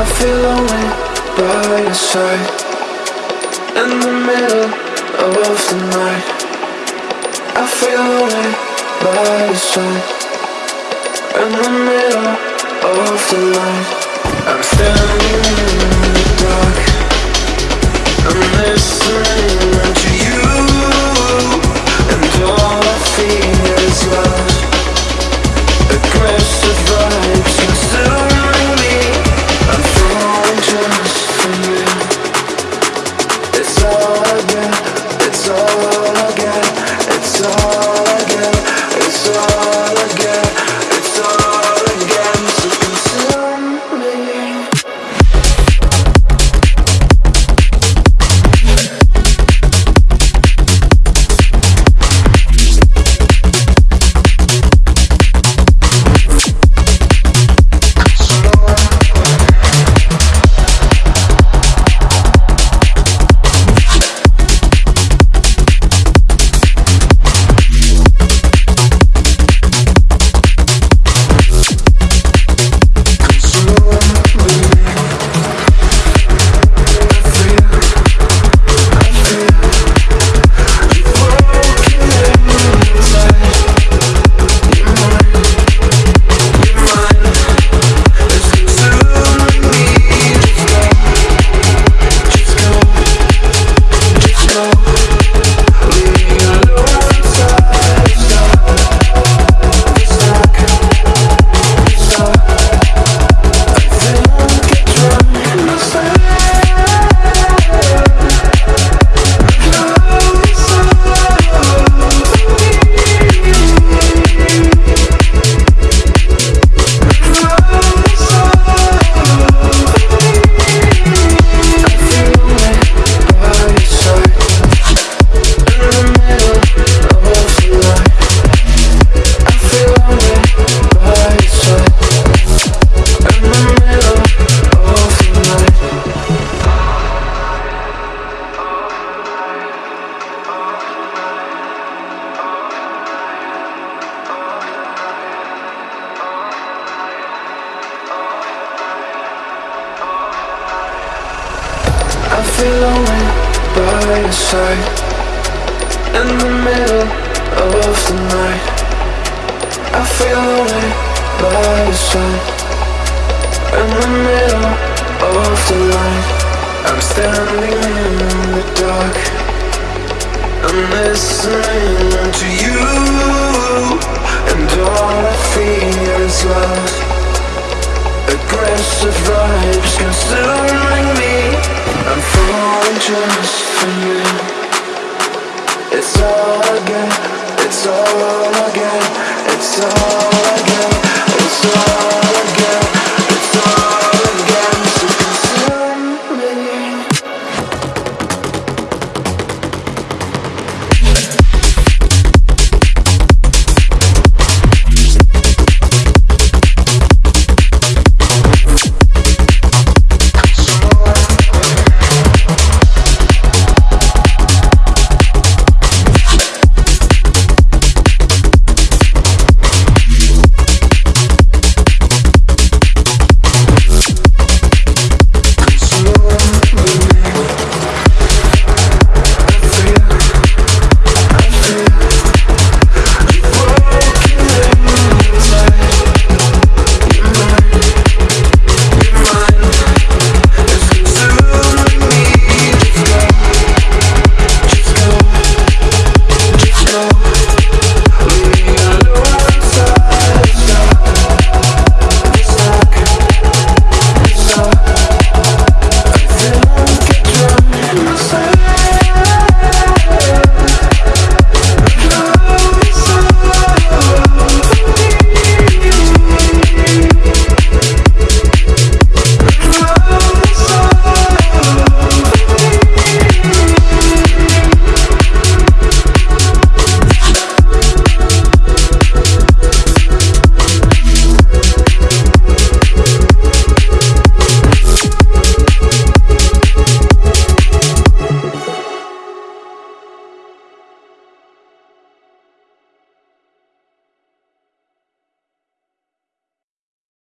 I feel lonely by your side. In the middle of the night. I feel lonely by your side. In the middle of the night. I'm standing in the dark. I'm listening I feel lonely by your side. In the middle of the night. I feel lonely by your side. In the middle of the night. I'm standing in the dark. I'm listening to you. And all I feel is love. Aggressive vibes It's